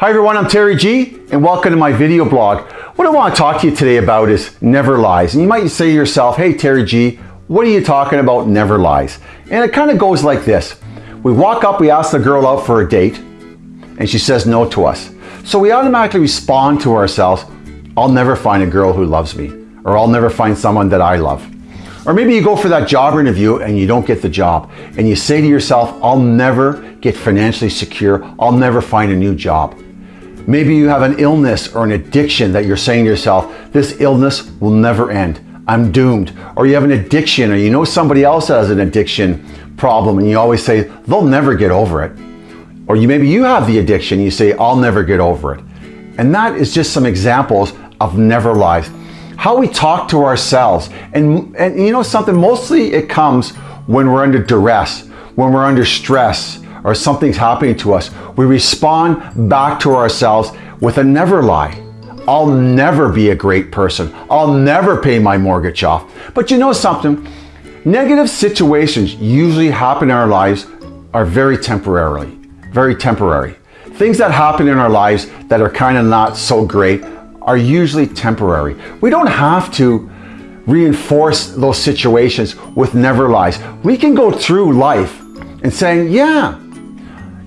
Hi everyone, I'm Terry G and welcome to my video blog. What I want to talk to you today about is never lies. And you might say to yourself, hey Terry G, what are you talking about never lies? And it kind of goes like this. We walk up, we ask the girl out for a date and she says no to us. So we automatically respond to ourselves, I'll never find a girl who loves me or I'll never find someone that I love. Or maybe you go for that job interview and you don't get the job and you say to yourself, I'll never get financially secure. I'll never find a new job. Maybe you have an illness or an addiction that you're saying to yourself, this illness will never end. I'm doomed. Or you have an addiction or you know somebody else has an addiction problem and you always say, they'll never get over it. Or you maybe you have the addiction, you say, I'll never get over it. And that is just some examples of never lies. How we talk to ourselves. And, and you know something, mostly it comes when we're under duress, when we're under stress, or something's happening to us, we respond back to ourselves with a never lie. I'll never be a great person. I'll never pay my mortgage off. But you know something? Negative situations usually happen in our lives are very temporarily, very temporary. Things that happen in our lives that are kind of not so great are usually temporary. We don't have to reinforce those situations with never lies. We can go through life and saying, yeah,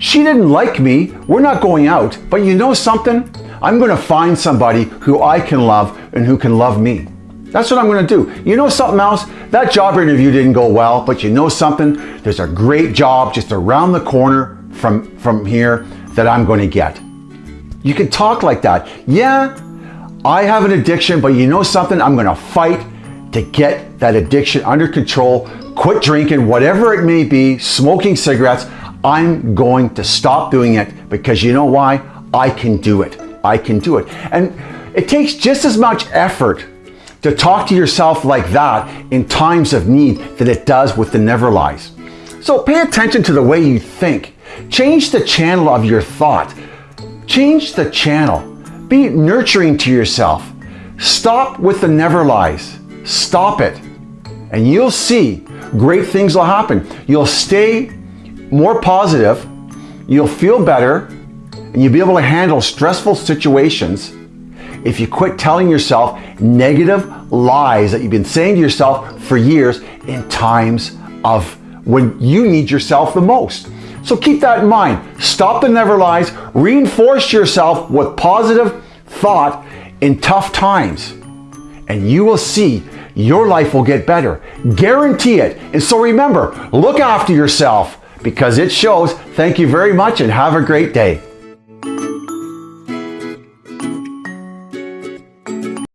she didn't like me. We're not going out. But you know something? I'm going to find somebody who I can love and who can love me. That's what I'm going to do. You know something else? That job interview didn't go well, but you know something? There's a great job just around the corner from, from here that I'm going to get. You can talk like that. Yeah, I have an addiction, but you know something? I'm going to fight to get that addiction under control, quit drinking, whatever it may be, smoking cigarettes. I'm going to stop doing it because you know why? I can do it. I can do it. And it takes just as much effort to talk to yourself like that in times of need than it does with the never lies. So pay attention to the way you think. Change the channel of your thought. Change the channel. Be nurturing to yourself. Stop with the never lies. Stop it. And you'll see great things will happen. You'll stay more positive, you'll feel better, and you'll be able to handle stressful situations if you quit telling yourself negative lies that you've been saying to yourself for years in times of when you need yourself the most. So keep that in mind. Stop the never lies. Reinforce yourself with positive thought in tough times. And you will see your life will get better. Guarantee it. And so remember, look after yourself because it shows. Thank you very much and have a great day.